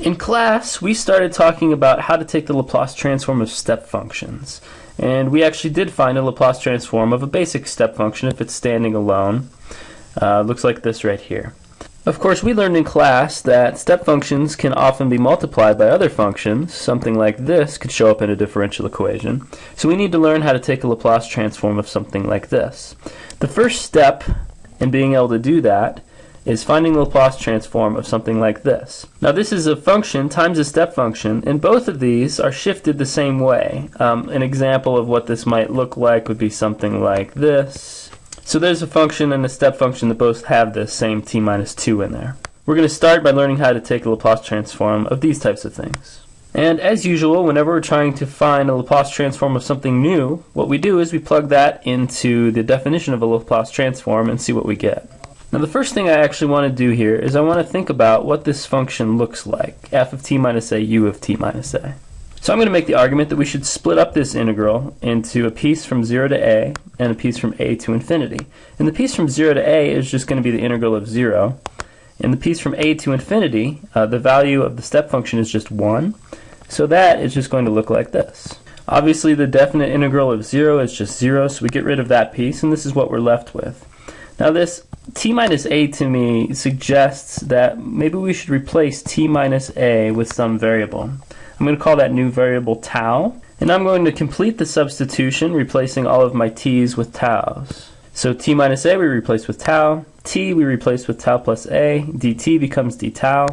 In class, we started talking about how to take the Laplace transform of step functions. And we actually did find a Laplace transform of a basic step function if it's standing alone. Uh, looks like this right here. Of course, we learned in class that step functions can often be multiplied by other functions. Something like this could show up in a differential equation. So we need to learn how to take a Laplace transform of something like this. The first step in being able to do that is finding the Laplace transform of something like this. Now this is a function times a step function, and both of these are shifted the same way. Um, an example of what this might look like would be something like this. So there's a function and a step function that both have the same t minus 2 in there. We're going to start by learning how to take a Laplace transform of these types of things. And as usual, whenever we're trying to find a Laplace transform of something new, what we do is we plug that into the definition of a Laplace transform and see what we get. Now the first thing I actually want to do here is I want to think about what this function looks like, f of t minus a, u of t minus a. So I'm going to make the argument that we should split up this integral into a piece from 0 to a and a piece from a to infinity. And the piece from 0 to a is just going to be the integral of 0. And the piece from a to infinity, uh, the value of the step function is just 1. So that is just going to look like this. Obviously the definite integral of 0 is just 0, so we get rid of that piece, and this is what we're left with. Now this t minus a to me suggests that maybe we should replace t minus a with some variable. I'm going to call that new variable tau, and I'm going to complete the substitution replacing all of my t's with tau's. So t minus a we replace with tau, t we replace with tau plus a, dt becomes d tau.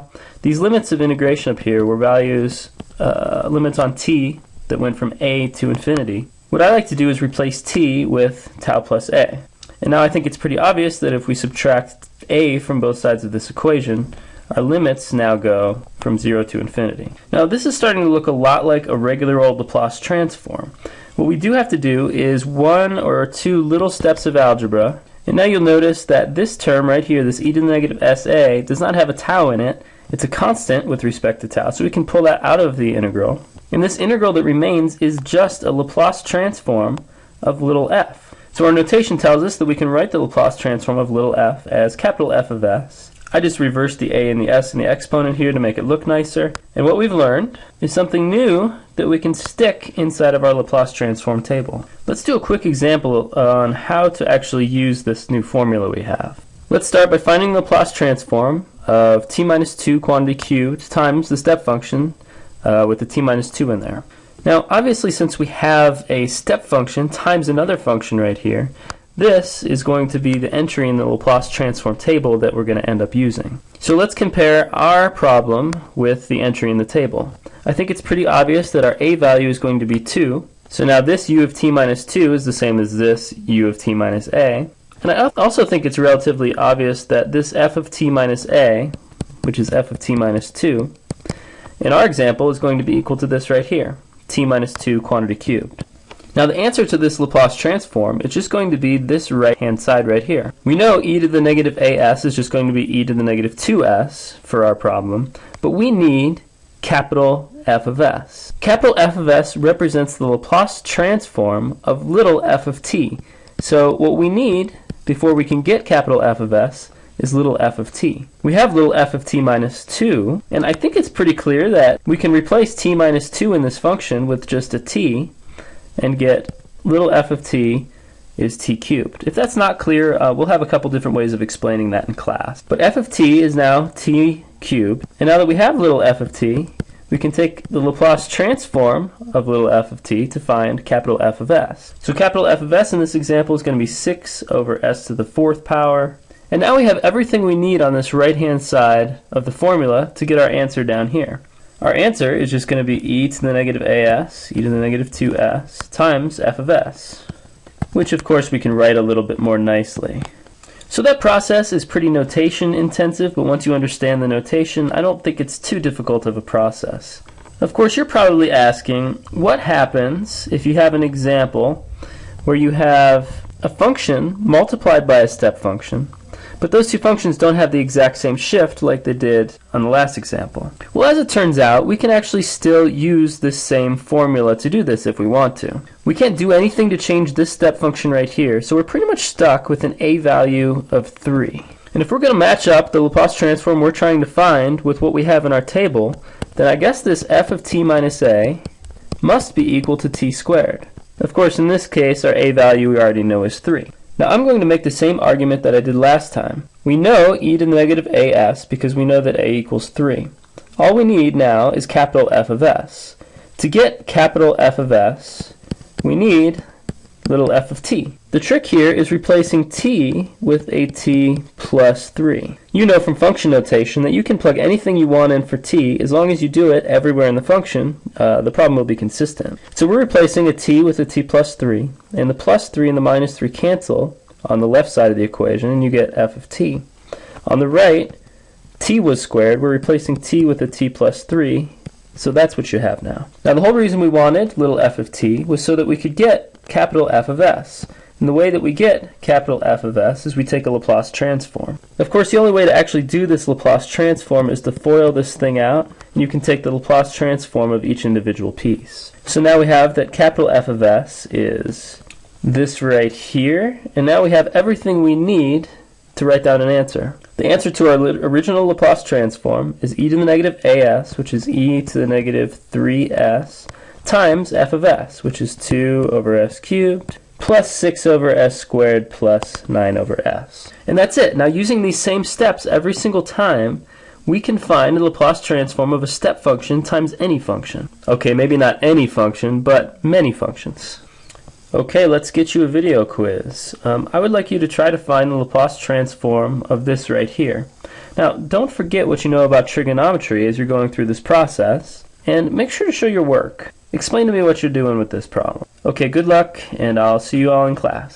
These limits of integration up here were values, uh, limits on t that went from a to infinity. What I like to do is replace t with tau plus a. And now I think it's pretty obvious that if we subtract a from both sides of this equation, our limits now go from 0 to infinity. Now this is starting to look a lot like a regular old Laplace transform. What we do have to do is one or two little steps of algebra, and now you'll notice that this term right here, this e to the negative sa, does not have a tau in it. It's a constant with respect to tau, so we can pull that out of the integral. And this integral that remains is just a Laplace transform of little f. So our notation tells us that we can write the Laplace transform of little f as capital F of s. I just reversed the a and the s in the exponent here to make it look nicer. And what we've learned is something new that we can stick inside of our Laplace transform table. Let's do a quick example on how to actually use this new formula we have. Let's start by finding the Laplace transform of t minus 2 quantity cubed times the step function uh, with the t minus 2 in there. Now, obviously, since we have a step function times another function right here, this is going to be the entry in the Laplace transform table that we're going to end up using. So let's compare our problem with the entry in the table. I think it's pretty obvious that our a value is going to be 2. So now this u of t minus 2 is the same as this u of t minus a. And I also think it's relatively obvious that this f of t minus a, which is f of t minus 2, in our example is going to be equal to this right here t minus 2 quantity cubed. Now the answer to this Laplace transform is just going to be this right hand side right here. We know e to the negative as is just going to be e to the negative 2s for our problem, but we need capital F of s. Capital F of s represents the Laplace transform of little f of t. So what we need before we can get capital F of s is little f of t. We have little f of t minus 2, and I think it's pretty clear that we can replace t minus 2 in this function with just a t and get little f of t is t cubed. If that's not clear, uh, we'll have a couple different ways of explaining that in class. But f of t is now t cubed, and now that we have little f of t, we can take the Laplace transform of little f of t to find capital F of s. So capital F of s in this example is going to be 6 over s to the fourth power and now we have everything we need on this right-hand side of the formula to get our answer down here. Our answer is just going to be e to the negative as, e to the negative 2s, times f of s, which of course we can write a little bit more nicely. So that process is pretty notation intensive, but once you understand the notation, I don't think it's too difficult of a process. Of course, you're probably asking, what happens if you have an example where you have a function multiplied by a step function, but those two functions don't have the exact same shift like they did on the last example. Well, as it turns out, we can actually still use this same formula to do this if we want to. We can't do anything to change this step function right here, so we're pretty much stuck with an a value of 3. And if we're going to match up the Laplace transform we're trying to find with what we have in our table, then I guess this f of t minus a must be equal to t squared. Of course, in this case, our a value we already know is 3. Now I'm going to make the same argument that I did last time. We know e to the negative as because we know that a equals 3. All we need now is capital F of s. To get capital F of s, we need little f of t. The trick here is replacing t with a t plus 3. You know from function notation that you can plug anything you want in for t as long as you do it everywhere in the function, uh, the problem will be consistent. So we're replacing a t with a t plus 3, and the plus 3 and the minus 3 cancel on the left side of the equation, and you get f of t. On the right, t was squared, we're replacing t with a t plus 3, so that's what you have now. Now the whole reason we wanted little f of t was so that we could get capital F of s. And the way that we get capital F of s is we take a Laplace transform. Of course, the only way to actually do this Laplace transform is to FOIL this thing out, and you can take the Laplace transform of each individual piece. So now we have that capital F of s is this right here, and now we have everything we need to write down an answer. The answer to our original Laplace transform is e to the negative as, which is e to the negative 3s, times f of s, which is 2 over s cubed, plus 6 over s squared plus 9 over s. And that's it. Now using these same steps every single time, we can find the Laplace transform of a step function times any function. Okay, maybe not any function, but many functions. Okay, let's get you a video quiz. Um, I would like you to try to find the Laplace transform of this right here. Now, don't forget what you know about trigonometry as you're going through this process, and make sure to show your work. Explain to me what you're doing with this problem. Okay, good luck, and I'll see you all in class.